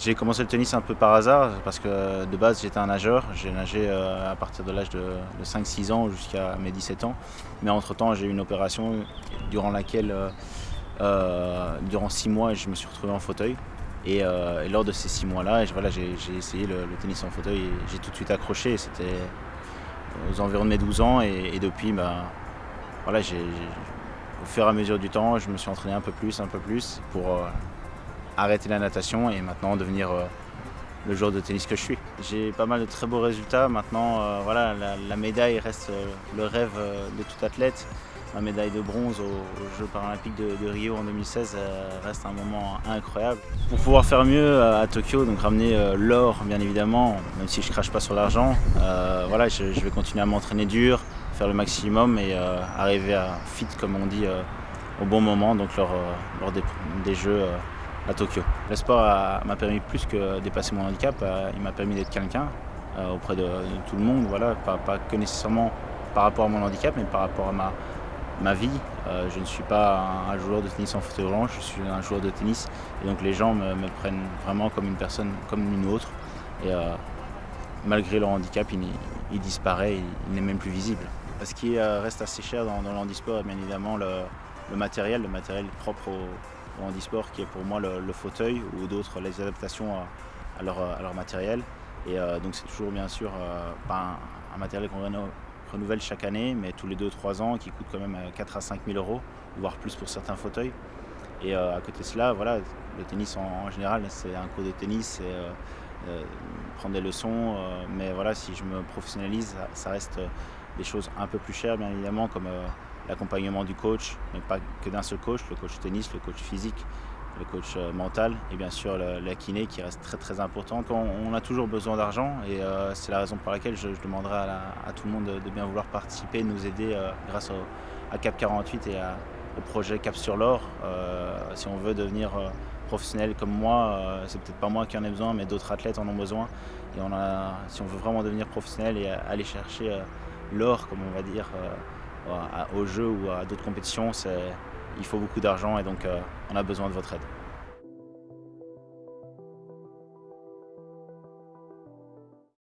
J'ai commencé le tennis un peu par hasard parce que de base j'étais un nageur. J'ai nagé euh, à partir de l'âge de, 5-6 ans jusqu'à mes 17 ans. Mais entre temps j'ai eu une opération durant laquelle, euh, euh, durant 6 mois, je me suis retrouvé en fauteuil. Et, lors de ces 6 mois-là, voilà, j'ai essayé le, tennis en fauteuil et j'ai tout de suite accroché. C'était aux environs de mes 12 ans et, depuis, bah, voilà, au fur et à mesure du temps, je me suis entraîné un peu plus, un peu plus pour arrêter la natation et maintenant devenir euh, le joueur de tennis que je suis. J'ai pas mal de très beaux résultats. Maintenant, euh, voilà, la, médaille reste euh, le rêve de tout athlète. Ma médaille de bronze aux, Jeux paralympiques de, Rio en 2016 reste un moment incroyable. Pour pouvoir faire mieux à, Tokyo, donc ramener l'or bien évidemment, même si je crache pas sur l'argent, voilà, je, vais continuer à m'entraîner dur, faire le maximum et arriver à fit comme on dit au bon moment, donc lors, des Jeux Tokyo. Le sport m'a permis plus que dépasser mon handicap, euh, il m'a permis d'être quelqu'un euh, auprès de, tout le monde, voilà, pas, que nécessairement par rapport à mon handicap, mais par rapport à ma, ma vie. Euh, je ne suis pas un, joueur de tennis en fauteuil roulant, je suis un joueur de tennis et donc les gens me, prennent vraiment comme une personne, comme une autre. Et malgré leur handicap, il, disparaît, il, n'est même plus visible. Ce qui reste assez cher dans, dans le handisport, bien évidemment le matériel, le matériel propre au, en handisport qui est pour moi le, fauteuil ou d'autres les adaptations à, leur, matériel. Et euh, donc c'est toujours bien sûr euh, pas un, matériel qu'on renouvelle chaque année, mais tous les 2-3 ans qui coûte quand même 4 euh, à 5 000 euros, voire plus pour certains fauteuils. Et à côté de cela, voilà, le tennis en, général, c'est un cours de tennis, c'est prendre des leçons, mais voilà, si je me professionnalise, ça reste des choses un peu plus chères bien évidemment, comme l'accompagnement du coach, mais pas que d'un seul coach, le coach tennis, le coach physique, le coach euh, mental et bien sûr la kiné qui reste très très importante. On, a toujours besoin d'argent et euh, c'est la raison pour laquelle je, demanderai à, tout le monde de, bien vouloir participer, nous aider euh, grâce à Cap 48 et au projet Cap sur l'or. si on veut devenir professionnel comme moi, c'est peut-être pas moi qui en ai besoin, mais d'autres athlètes en ont besoin. Et si on veut vraiment devenir professionnel et aller chercher l'or, comme on va dire, au jeu ou à d'autres compétitions, il faut beaucoup d'argent et donc euh, on a besoin de votre aide.